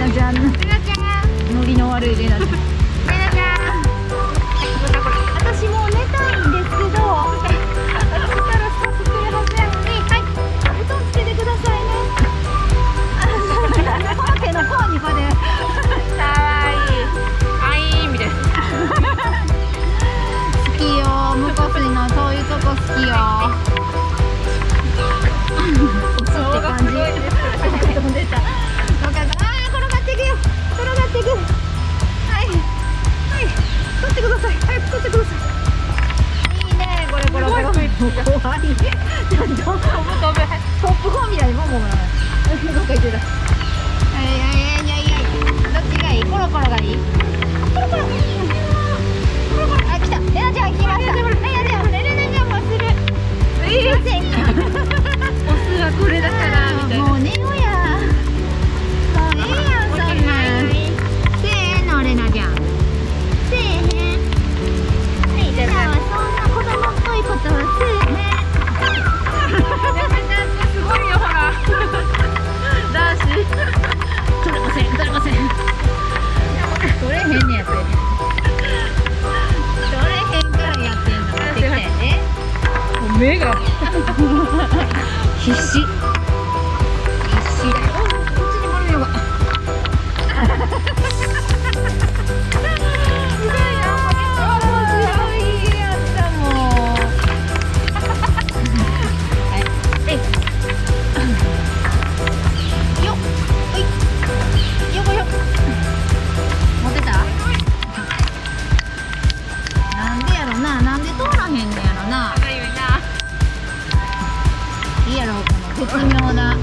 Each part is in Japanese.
なちゃんのりの悪いレナちゃん。さい。早く取ってください。いいねこれこれ怖い飛ぶ飛ぶ。目が。必死。微妙な。ね、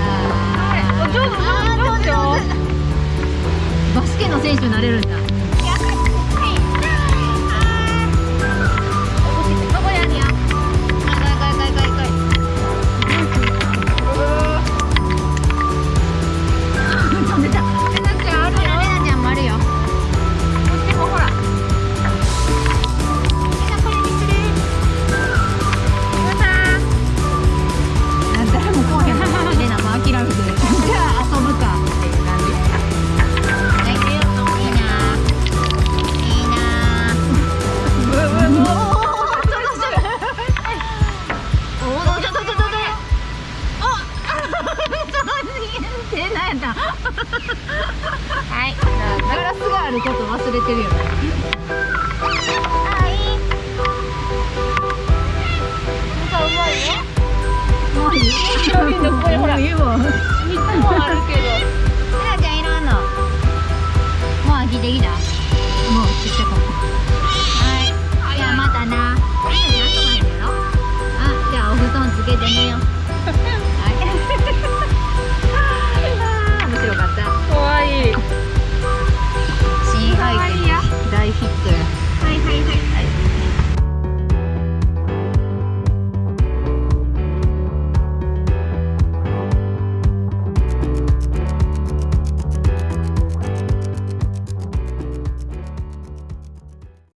あ上手上手。上手バスケの選手になれるんだ。はい。ガラスがあること忘れてるよね。いいねもういいわもあるけどちゃんいらんのもうもうちっちゃかったはいじゃあまたなあじゃあお布団つけてみよ。う